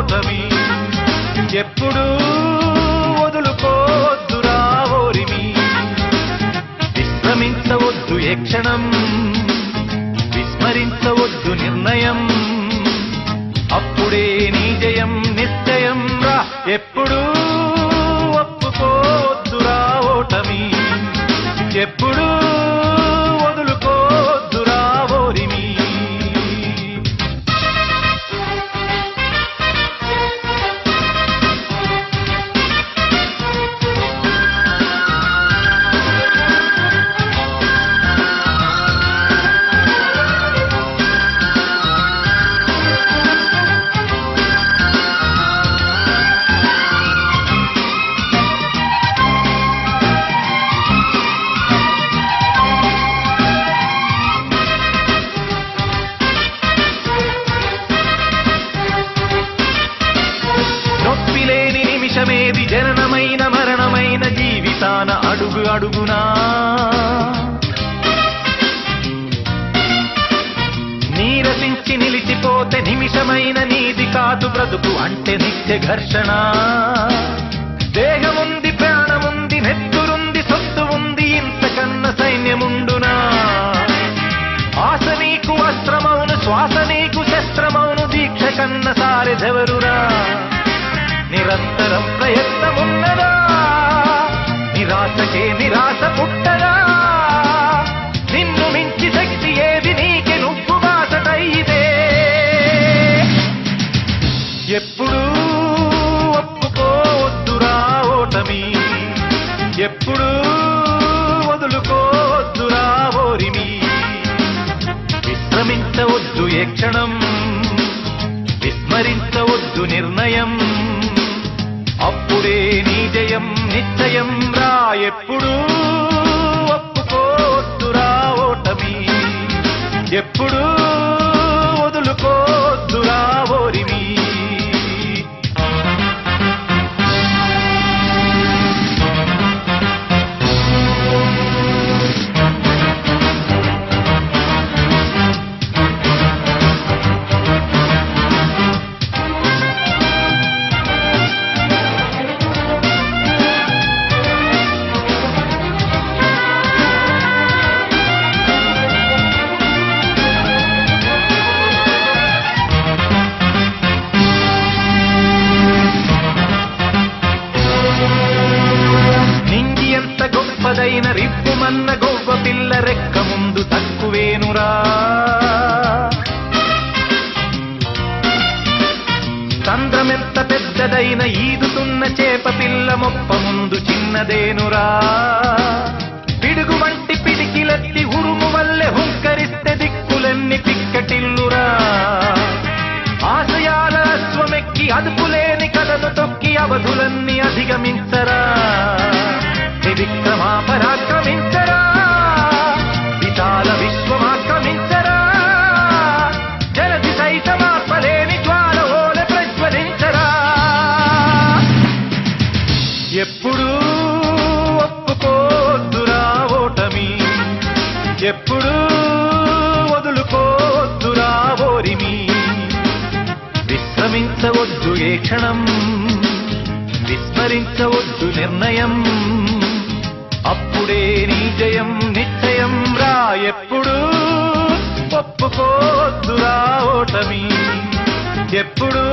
ఓటమి ఎప్పుడు వదులుకోద్దురా ఓరిమి. విశ్రమించవద్దు ఏ క్షణం. విస్మరించవద్దు నిర్ణయం. అప్పుడే నీ జయం నిశ్చయం రా. ఎప్పుడు ఒప్పుకోద్దురా ఓటమి. ఎప్పుడు లేని నిమిషమేది జననమైన మరణమైన జీవితాన అడుగు అడుగునా. నీరసించి నిలిచిపోతే నిమిషమైన నీది కాదు బ్రతుకు అంటే నిత్య ఘర్షణ. దేహముంది కోసమి ఎప్పుడు వదులుకోవద్దురా ఓరిమి. విశ్రమించవద్దు ఏ క్షణం. విస్మరించవద్దు నిర్ణయం. అప్పుడే నీ జయం నిశ్చయం రా. ఎప్పుడు ఒప్పుకోద్దురా ఓటమి. ఎప్పుడు రెక్క ముందు తక్కువేనురా. తంద్రమెంత పెద్దదైన ఈదుతున్న చేప పిల్ల మొప్ప ముందు చిన్నదేనురా. పిడుగు వంటి పిడికిలెత్తి ఉరుము వల్లె హుంకరిస్తే దిక్కులెన్ని పిక్కటిల్లురా. ఆశయాల అశ్వమెక్కి అదుపులేని కథను తొక్కి అవధులన్నీ అధిగమించరా. త్రివిక్రమా పరాక్రమించ ఎప్పుడు ఒప్పుకోద్దురా ఓటమి. ఎప్పుడు వదులుకోద్దురా ఓరిమి. విశ్రమించవద్దు ఏ క్షణం. విస్మరించవద్దు నిర్ణయం. అప్పుడే నీ జయం నిశ్చయం రా. ఎప్పుడు ఒప్పుకోద్దురా ఓటమి. ఎప్పుడు